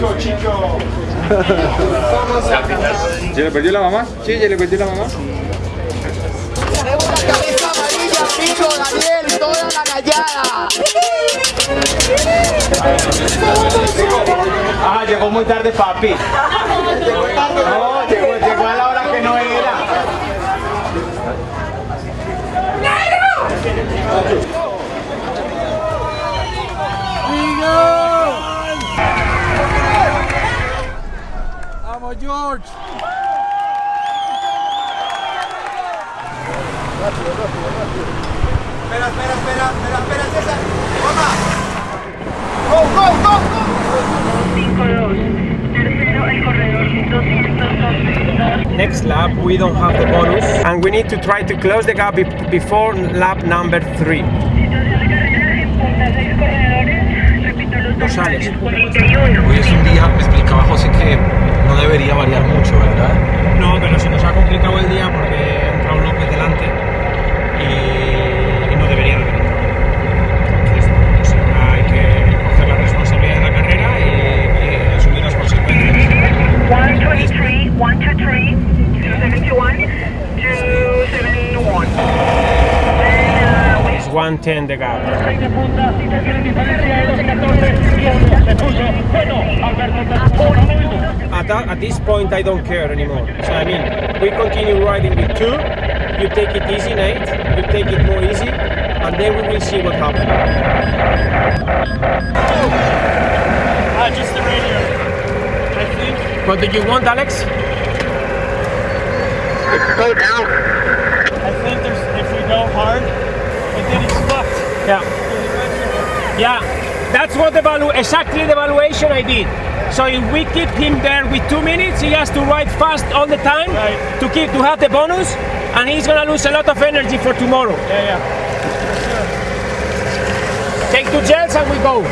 chico, chico. ¿Ya le perdió la mamá? Sí, ya le perdió la mamá. Tenemos la cabeza amarilla, pico, Daniel, toda la callada. Ah, llegó muy tarde, papi. Llegó, a la hora que no era. ¡Vamos, George! Espera, espera, espera, espera, espera, César. ¡Toma! ¡Go, go, go, go! 52. Tercero, el corredor 212. Next lap we don't have the bonus and we need to try to close the gap be- before lap number 3. Situación de carrera en punta, seis corredores. Repito los No sales. nombres. 21. Hoy es un día, me explicaba José que no debería variar mucho, ¿verdad? No, pero se nos ha complicado el día porque ha entrado López delante y, y no debería de haber entrado. Entonces, pues ahora hay que coger la responsabilidad de la carrera y, y asumir las consecuencias. 123, 123, 271, 271. And, uh, we It's 110 the gap. That, at this point, I don't care anymore. So I mean, we continue riding with two. You take it easy, Nate. You take it more easy, and then we will see what happens. Ah, just the radio. I think, What do you want, Alex? I think there's, if we go hard, but then he's fucked. Yeah. Yeah, that's what the valu exactly the valuation I did. So if we keep him there with two minutes, he has to ride fast all the time Right. to keep to have the bonus, and he's gonna lose a lot of energy for tomorrow. Yeah, yeah. Take two gels and we go.